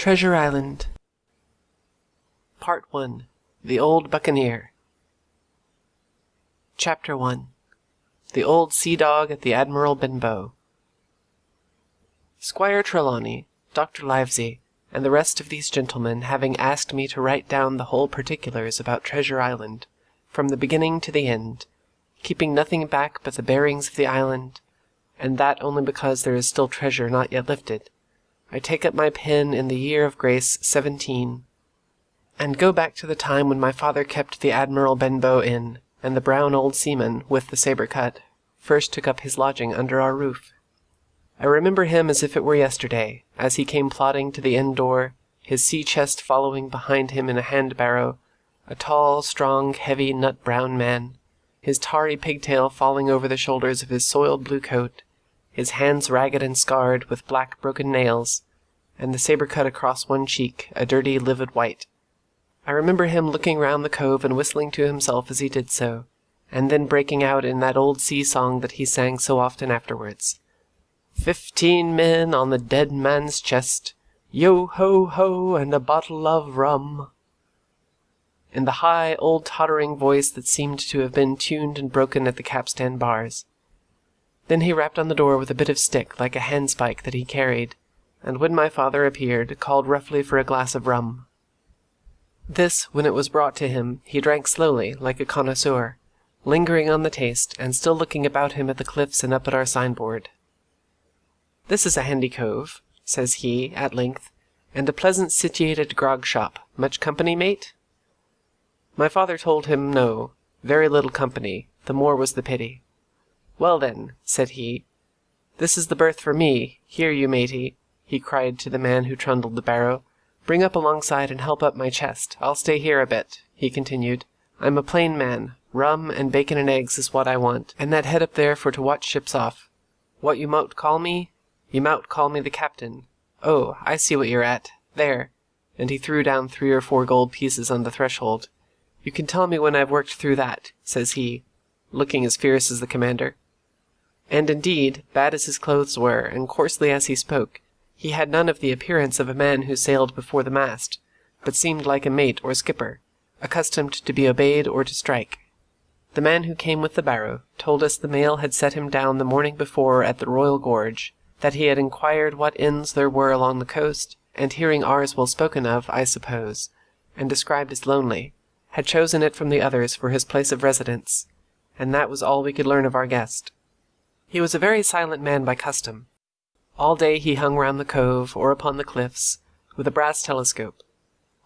Treasure Island. Part 1 The Old Buccaneer. Chapter 1 The Old Sea Dog at the Admiral Benbow. Squire Trelawney, Dr. Livesey, and the rest of these gentlemen having asked me to write down the whole particulars about Treasure Island, from the beginning to the end, keeping nothing back but the bearings of the island, and that only because there is still treasure not yet lifted, I take up my pen in the year of grace seventeen, and go back to the time when my father kept the Admiral Benbow Inn, and the brown old seaman, with the sabre cut, first took up his lodging under our roof. I remember him as if it were yesterday, as he came plodding to the inn door, his sea chest following behind him in a hand barrow, a tall, strong, heavy, nut brown man, his tarry pigtail falling over the shoulders of his soiled blue coat, his hands ragged and scarred with black broken nails, and the sabre cut across one cheek, a dirty livid white. I remember him looking round the cove and whistling to himself as he did so, and then breaking out in that old sea song that he sang so often afterwards. Fifteen men on the dead man's chest, yo ho ho, and a bottle of rum. In the high, old tottering voice that seemed to have been tuned and broken at the capstan bars. Then he rapped on the door with a bit of stick like a handspike that he carried, and when my father appeared, called roughly for a glass of rum. This, when it was brought to him, he drank slowly, like a connoisseur, lingering on the taste, and still looking about him at the cliffs and up at our signboard. This is a handy cove, says he, at length, and a pleasant situated grog shop. Much company, mate? My father told him no, very little company, the more was the pity. Well then, said he, this is the berth for me. Here, you matey, he cried to the man who trundled the barrow. Bring up alongside and help up my chest. I'll stay here a bit, he continued. I'm a plain man. Rum and bacon and eggs is what I want, and that head up there for to watch ships off. What you mout call me? You mout call me the captain. Oh, I see what you're at. There. And he threw down three or four gold pieces on the threshold. You can tell me when I've worked through that, says he, looking as fierce as the commander. And indeed, bad as his clothes were, and coarsely as he spoke, he had none of the appearance of a man who sailed before the mast, but seemed like a mate or skipper, accustomed to be obeyed or to strike. The man who came with the barrow told us the mail had set him down the morning before at the Royal George, that he had inquired what inns there were along the coast, and hearing ours well spoken of, I suppose, and described as lonely, had chosen it from the others for his place of residence, and that was all we could learn of our guest. He was a very silent man by custom. All day he hung round the cove, or upon the cliffs, with a brass telescope.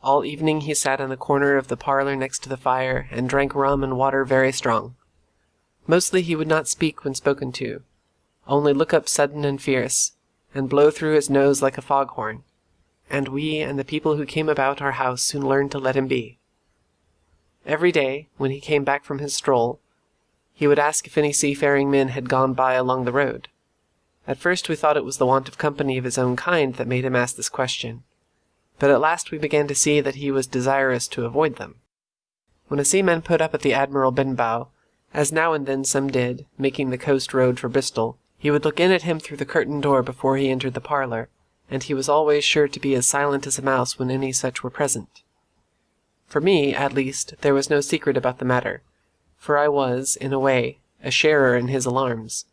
All evening he sat in the corner of the parlour next to the fire, and drank rum and water very strong. Mostly he would not speak when spoken to, only look up sudden and fierce, and blow through his nose like a foghorn, and we and the people who came about our house soon learned to let him be. Every day, when he came back from his stroll, he would ask if any seafaring men had gone by along the road. At first we thought it was the want of company of his own kind that made him ask this question, but at last we began to see that he was desirous to avoid them. When a seaman put up at the Admiral Benbow, as now and then some did, making the coast road for Bristol, he would look in at him through the curtained door before he entered the parlour, and he was always sure to be as silent as a mouse when any such were present. For me, at least, there was no secret about the matter for I was, in a way, a sharer in his alarms.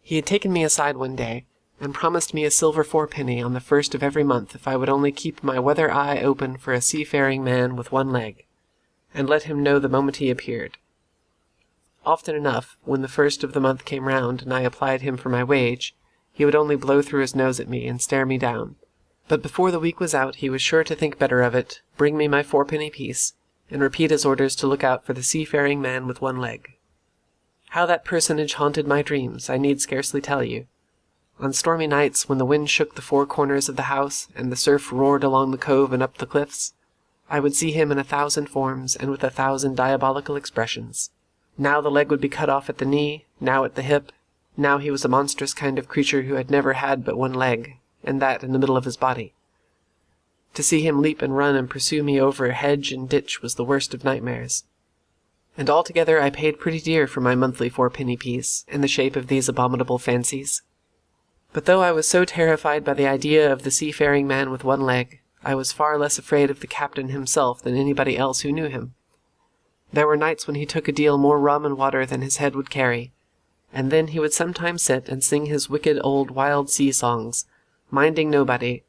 He had taken me aside one day, and promised me a silver fourpenny on the first of every month if I would only keep my weather eye open for a seafaring man with one leg, and let him know the moment he appeared. Often enough, when the first of the month came round and I applied him for my wage, he would only blow through his nose at me and stare me down. But before the week was out he was sure to think better of it, bring me my fourpenny piece, and repeat his orders to look out for the seafaring man with one leg. How that personage haunted my dreams, I need scarcely tell you. On stormy nights, when the wind shook the four corners of the house, and the surf roared along the cove and up the cliffs, I would see him in a thousand forms, and with a thousand diabolical expressions. Now the leg would be cut off at the knee, now at the hip, now he was a monstrous kind of creature who had never had but one leg, and that in the middle of his body. To see him leap and run and pursue me over hedge and ditch was the worst of nightmares. And altogether I paid pretty dear for my monthly fourpenny piece, in the shape of these abominable fancies. But though I was so terrified by the idea of the seafaring man with one leg, I was far less afraid of the captain himself than anybody else who knew him. There were nights when he took a deal more rum and water than his head would carry, and then he would sometimes sit and sing his wicked old wild sea songs, minding nobody,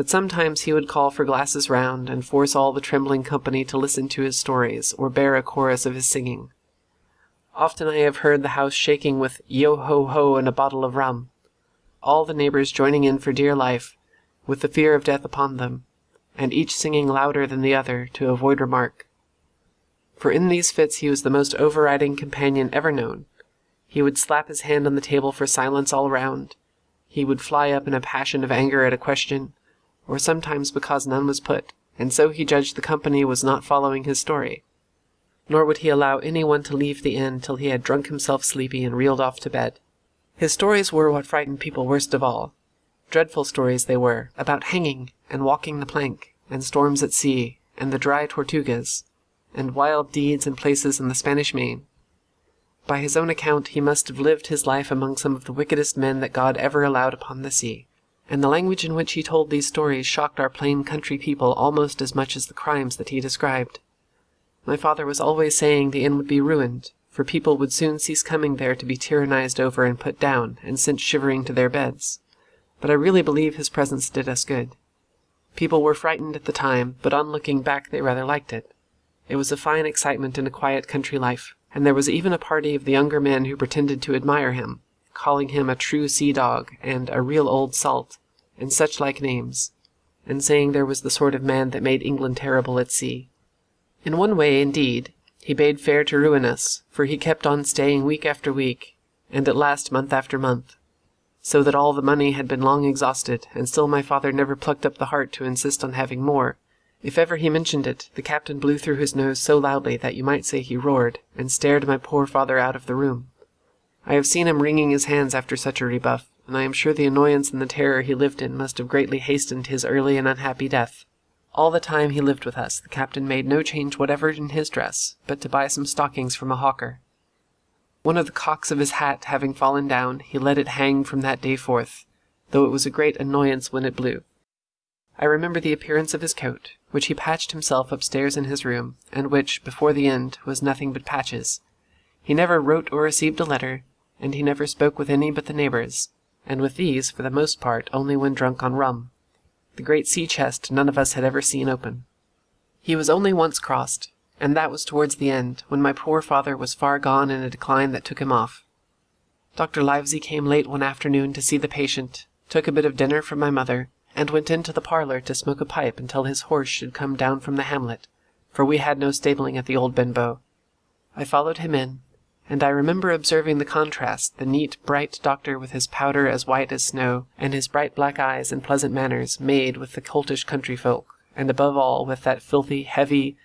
but sometimes he would call for glasses round, and force all the trembling company to listen to his stories, or bear a chorus of his singing. Often I have heard the house shaking with yo ho ho and a bottle of rum, all the neighbors joining in for dear life, with the fear of death upon them, and each singing louder than the other to avoid remark. For in these fits he was the most overriding companion ever known. He would slap his hand on the table for silence all round. He would fly up in a passion of anger at a question, or sometimes because none was put, and so he judged the company was not following his story. Nor would he allow any one to leave the inn till he had drunk himself sleepy and reeled off to bed. His stories were what frightened people worst of all. Dreadful stories they were, about hanging, and walking the plank, and storms at sea, and the dry Tortugas, and wild deeds and places in the Spanish Main. By his own account, he must have lived his life among some of the wickedest men that God ever allowed upon the sea and the language in which he told these stories shocked our plain country people almost as much as the crimes that he described. My father was always saying the inn would be ruined, for people would soon cease coming there to be tyrannized over and put down, and sent shivering to their beds. But I really believe his presence did us good. People were frightened at the time, but on looking back they rather liked it. It was a fine excitement in a quiet country life, and there was even a party of the younger men who pretended to admire him, calling him a true sea dog and a real old salt, and such like names, and saying there was the sort of man that made England terrible at sea. In one way, indeed, he bade fair to ruin us, for he kept on staying week after week, and at last month after month, so that all the money had been long exhausted, and still my father never plucked up the heart to insist on having more. If ever he mentioned it, the captain blew through his nose so loudly that you might say he roared, and stared my poor father out of the room. I have seen him wringing his hands after such a rebuff, and I am sure the annoyance and the terror he lived in must have greatly hastened his early and unhappy death. All the time he lived with us, the captain made no change whatever in his dress, but to buy some stockings from a hawker. One of the cocks of his hat having fallen down, he let it hang from that day forth, though it was a great annoyance when it blew. I remember the appearance of his coat, which he patched himself upstairs in his room, and which, before the end, was nothing but patches. He never wrote or received a letter, and he never spoke with any but the neighbors, and with these, for the most part, only when drunk on rum. The great sea chest none of us had ever seen open. He was only once crossed, and that was towards the end, when my poor father was far gone in a decline that took him off. Dr. Livesey came late one afternoon to see the patient, took a bit of dinner from my mother, and went into the parlour to smoke a pipe until his horse should come down from the hamlet, for we had no stabling at the old Benbow. I followed him in, and I remember observing the contrast the neat, bright doctor with his powder as white as snow, and his bright black eyes and pleasant manners, made with the coltish country folk, and above all with that filthy, heavy,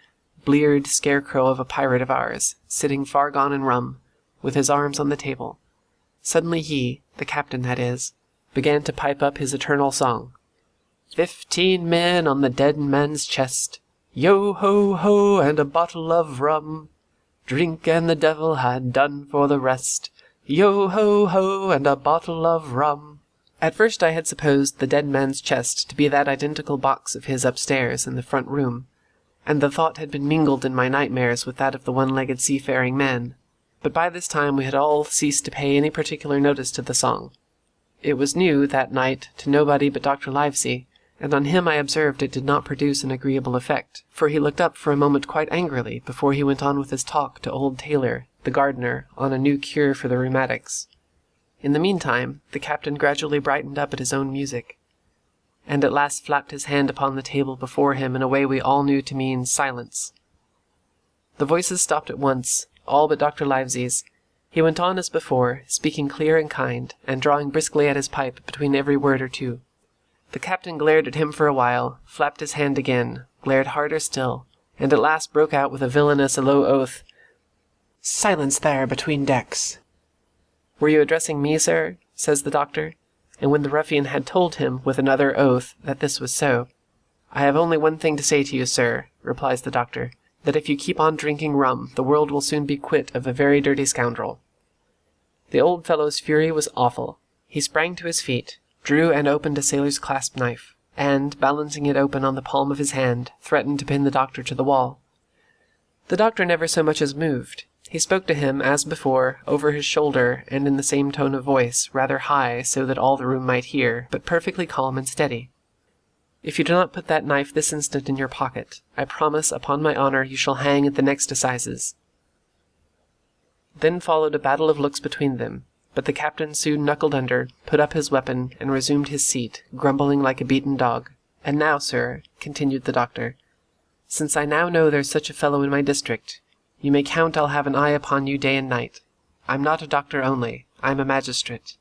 bleared scarecrow of a pirate of ours, sitting far gone in rum, with his arms on the table. Suddenly he, the captain that is, began to pipe up his eternal song. Fifteen men on the dead man's chest, yo ho ho, and a bottle of rum. Drink and the devil had done for the rest. Yo ho ho, and a bottle of rum. At first I had supposed the dead man's chest to be that identical box of his upstairs in the front room, and the thought had been mingled in my nightmares with that of the one-legged seafaring man. But by this time we had all ceased to pay any particular notice to the song. It was new, that night, to nobody but Dr. Livesey, and on him I observed it did not produce an agreeable effect, for he looked up for a moment quite angrily before he went on with his talk to old Taylor, the gardener, on a new cure for the rheumatics. In the meantime, the captain gradually brightened up at his own music, and at last flapped his hand upon the table before him in a way we all knew to mean silence. The voices stopped at once, all but Dr. Livesey's. He went on as before, speaking clear and kind, and drawing briskly at his pipe between every word or two. The captain glared at him for a while, flapped his hand again, glared harder still, and at last broke out with a villainous low oath. Silence there between decks. Were you addressing me, sir? says the doctor. And when the ruffian had told him, with another oath, that this was so, I have only one thing to say to you, sir, replies the doctor, that if you keep on drinking rum, the world will soon be quit of a very dirty scoundrel. The old fellow's fury was awful. He sprang to his feet, drew and opened a sailor's clasp knife, and, balancing it open on the palm of his hand, threatened to pin the doctor to the wall. The doctor never so much as moved. He spoke to him, as before, over his shoulder and in the same tone of voice, rather high so that all the room might hear, but perfectly calm and steady. If you do not put that knife this instant in your pocket, I promise upon my honor you shall hang at the next assizes. Then followed a battle of looks between them, but the captain soon knuckled under, put up his weapon, and resumed his seat, grumbling like a beaten dog. And now, sir, continued the doctor, since I now know there's such a fellow in my district, you may count I'll have an eye upon you day and night. I'm not a doctor only, I'm a magistrate.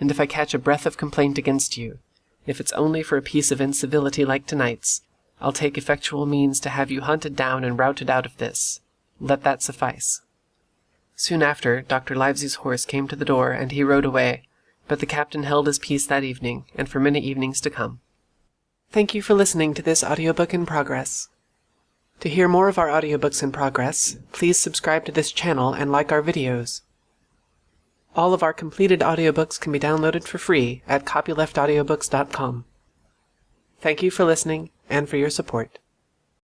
And if I catch a breath of complaint against you, if it's only for a piece of incivility like tonight's, I'll take effectual means to have you hunted down and routed out of this. Let that suffice. Soon after, Dr. Livesey's horse came to the door, and he rode away, but the captain held his peace that evening, and for many evenings to come. Thank you for listening to this audiobook in progress. To hear more of our audiobooks in progress, please subscribe to this channel and like our videos. All of our completed audiobooks can be downloaded for free at copyleftaudiobooks.com. Thank you for listening and for your support.